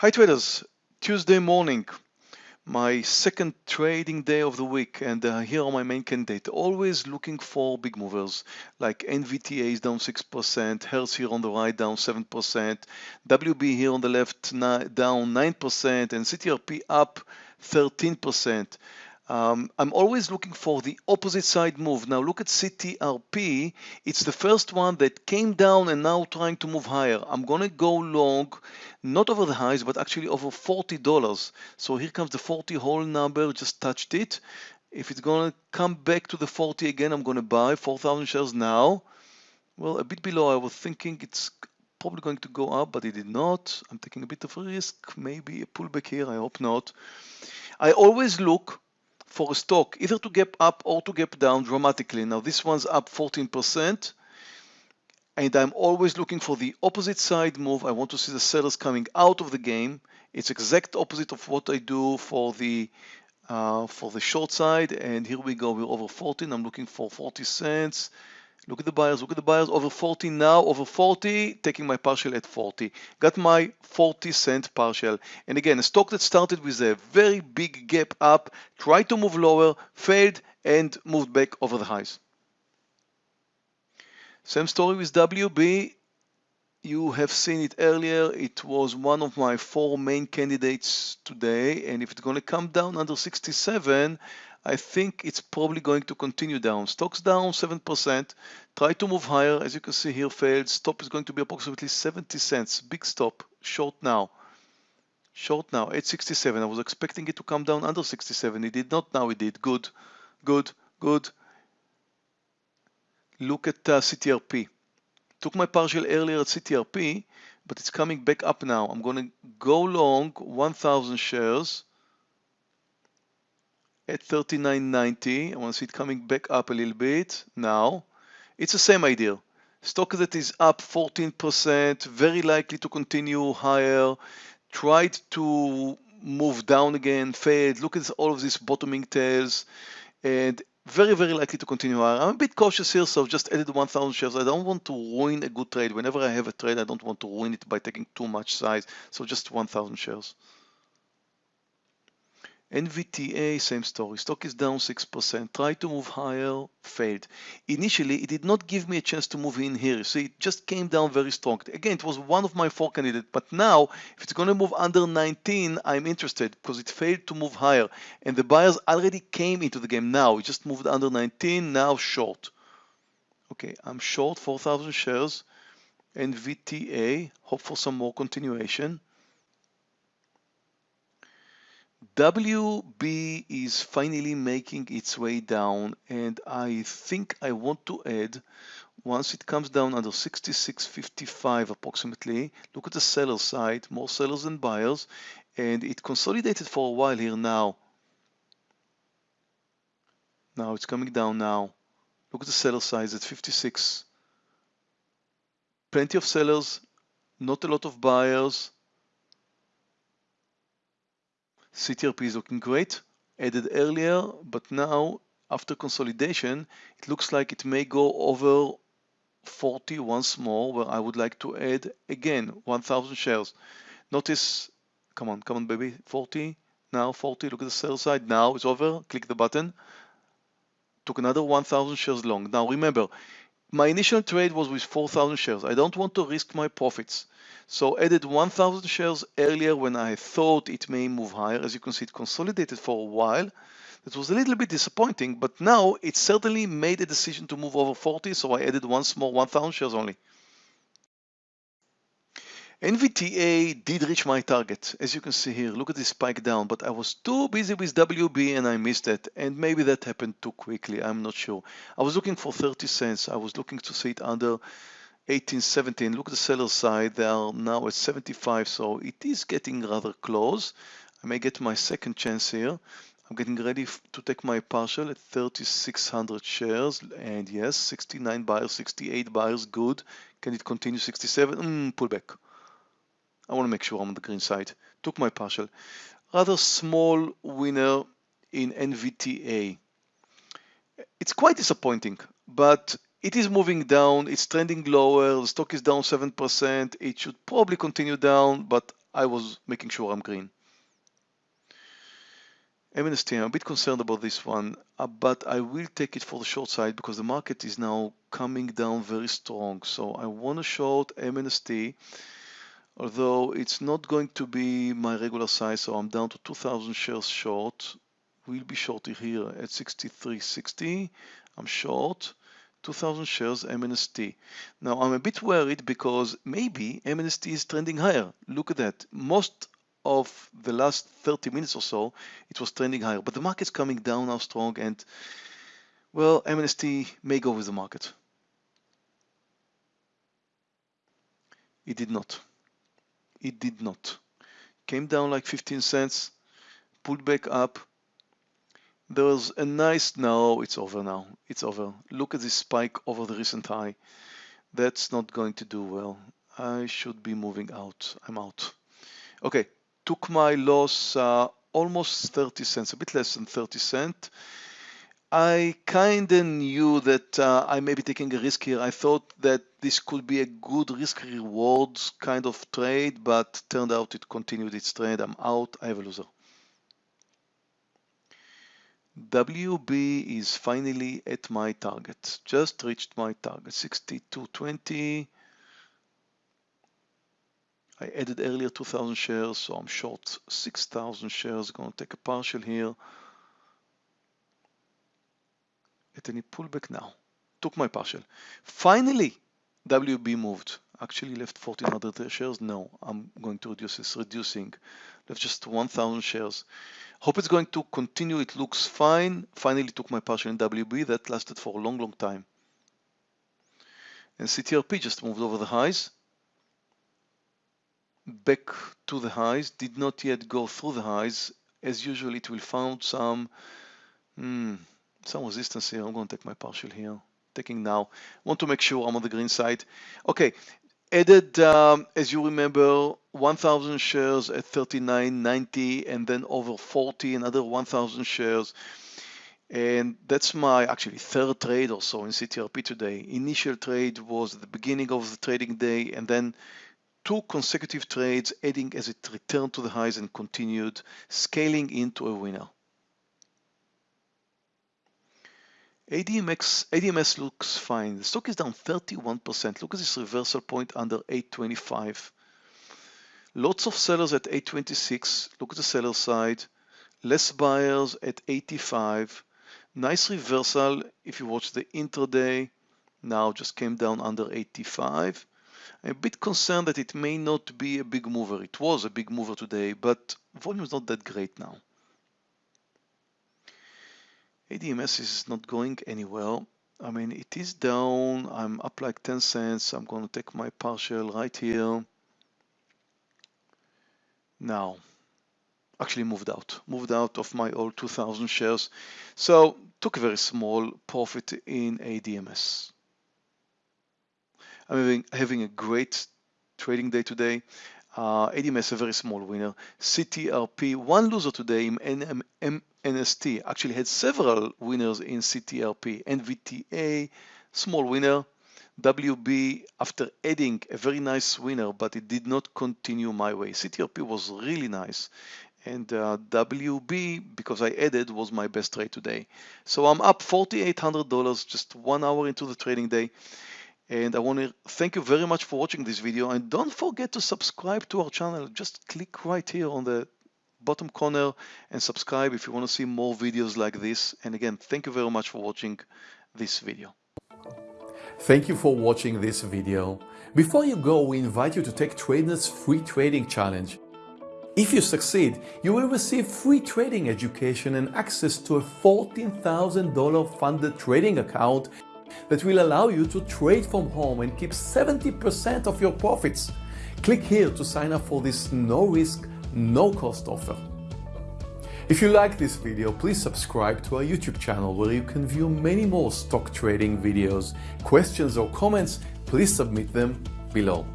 Hi traders, Tuesday morning, my second trading day of the week and uh, here are my main candidate. Always looking for big movers like NVTA is down 6%, Hertz here on the right down 7%, WB here on the left down 9% and CTRP up 13%. Um, I'm always looking for the opposite side move. Now look at CTRP. It's the first one that came down and now trying to move higher. I'm going to go long, not over the highs, but actually over $40. So here comes the 40 whole number, just touched it. If it's going to come back to the 40 again, I'm going to buy 4,000 shares now. Well, a bit below, I was thinking it's probably going to go up, but it did not. I'm taking a bit of a risk, maybe a pullback here, I hope not. I always look for a stock either to gap up or to gap down dramatically. Now this one's up 14% and I'm always looking for the opposite side move. I want to see the sellers coming out of the game. It's exact opposite of what I do for the uh, for the short side and here we go we're over 14 I'm looking for 40 cents Look at the buyers, look at the buyers, over 40 now, over 40, taking my partial at 40. Got my 40 cent partial. And again, a stock that started with a very big gap up, tried to move lower, failed, and moved back over the highs. Same story with WB. You have seen it earlier. It was one of my four main candidates today. And if it's going to come down under 67, I think it's probably going to continue down. Stocks down 7%. Try to move higher. As you can see here, failed. Stop is going to be approximately 70 cents. Big stop. Short now. Short now. 867. I was expecting it to come down under 67. It did not. Now it did. Good. Good. Good. Look at uh, CTRP. Took my partial earlier at CTRP, but it's coming back up now. I'm going to go long 1,000 shares at 39.90. I want to see it coming back up a little bit now. It's the same idea. Stock that is up 14%, very likely to continue higher. Tried to move down again, fade. Look at all of these bottoming tails and very, very likely to continue higher. I'm a bit cautious here, so I've just added 1,000 shares. I don't want to ruin a good trade. Whenever I have a trade, I don't want to ruin it by taking too much size. So just 1,000 shares. NVTA, same story. Stock is down 6%. Try to move higher, failed. Initially, it did not give me a chance to move in here. See, it just came down very strong. Again, it was one of my four candidates. But now, if it's going to move under 19, I'm interested because it failed to move higher. And the buyers already came into the game now. It just moved under 19, now short. Okay, I'm short 4,000 shares. NVTA, hope for some more continuation. WB is finally making its way down and I think I want to add once it comes down under 66.55 approximately look at the seller side more sellers than buyers and it consolidated for a while here now. Now it's coming down now. Look at the seller size at 56 plenty of sellers not a lot of buyers CTRP is looking great, added earlier, but now after consolidation, it looks like it may go over 40 once more, where I would like to add again 1000 shares. Notice, come on, come on, baby, 40, now 40, look at the sell side, now it's over, click the button, took another 1000 shares long. Now remember, my initial trade was with 4,000 shares. I don't want to risk my profits. So added 1,000 shares earlier when I thought it may move higher. As you can see, it consolidated for a while. That was a little bit disappointing, but now it certainly made a decision to move over 40. So I added once more 1,000 shares only. NVTA did reach my target. As you can see here, look at this spike down, but I was too busy with WB and I missed it. And maybe that happened too quickly. I'm not sure. I was looking for 30 cents. I was looking to see it under 18, 17. Look at the seller side. They are now at 75. So it is getting rather close. I may get my second chance here. I'm getting ready to take my partial at 3,600 shares. And yes, 69 buyers, 68 buyers, good. Can it continue 67? Mm, pull back. I want to make sure I'm on the green side. Took my partial. Rather small winner in NVTA. It's quite disappointing, but it is moving down. It's trending lower. The stock is down 7%. It should probably continue down, but I was making sure I'm green. MNST, I'm a bit concerned about this one, uh, but I will take it for the short side because the market is now coming down very strong. So I want to short MNST, although it's not going to be my regular size. So I'm down to 2,000 shares short. We'll be short here at 63.60. I'm short. 2000 shares MNST. Now I'm a bit worried because maybe MNST is trending higher. Look at that. Most of the last 30 minutes or so, it was trending higher, but the market's coming down now strong and well, MNST may go with the market. It did not. It did not. Came down like 15 cents, pulled back up, there was a nice, no, it's over now. It's over. Look at this spike over the recent high. That's not going to do well. I should be moving out. I'm out. Okay, took my loss uh, almost 30 cents, a bit less than 30 cents. I kind of knew that uh, I may be taking a risk here. I thought that this could be a good risk rewards kind of trade, but turned out it continued its trade. I'm out. I have a loser. WB is finally at my target. Just reached my target, 62.20. I added earlier 2,000 shares, so I'm short 6,000 shares. Going to take a partial here. At any pullback now. Took my partial. Finally, WB moved. Actually left 1,400 shares. No, I'm going to reduce this. Reducing. Left just 1,000 shares. Hope it's going to continue. It looks fine. Finally took my partial in WB. That lasted for a long, long time. And CTRP just moved over the highs. Back to the highs. Did not yet go through the highs. As usual, it will found some, hmm, some resistance here. I'm going to take my partial here. Taking now. Want to make sure I'm on the green side. Okay, added, um, as you remember, 1,000 shares at 39.90 and then over 40, another 1,000 shares. And that's my actually third trade or so in CTRP today. Initial trade was the beginning of the trading day and then two consecutive trades adding as it returned to the highs and continued scaling into a winner. ADMX, ADMS looks fine. The stock is down 31%. Look at this reversal point under 825. Lots of sellers at 826. Look at the seller side. Less buyers at 85. Nice reversal if you watch the intraday. Now just came down under 85. I'm a bit concerned that it may not be a big mover. It was a big mover today, but volume is not that great now. ADMS is not going anywhere. I mean, it is down. I'm up like 10 cents. I'm going to take my partial right here. Now, actually moved out, moved out of my old 2000 shares. So took a very small profit in ADMS. I'm having, having a great trading day today. Uh, ADMS a very small winner. CTRP one loser today in NM, NST actually had several winners in CTRP. NVTA, small winner. WB, after adding a very nice winner, but it did not continue my way. CTRP was really nice. And uh, WB, because I added, was my best trade today. So I'm up $4,800 just one hour into the trading day. And I want to thank you very much for watching this video. And don't forget to subscribe to our channel. Just click right here on the bottom corner and subscribe if you want to see more videos like this. And again, thank you very much for watching this video. Thank you for watching this video. Before you go, we invite you to take TradeNet's free trading challenge. If you succeed, you will receive free trading education and access to a $14,000 funded trading account that will allow you to trade from home and keep 70% of your profits. Click here to sign up for this no-risk, no-cost offer. If you like this video, please subscribe to our YouTube channel where you can view many more stock trading videos. Questions or comments, please submit them below.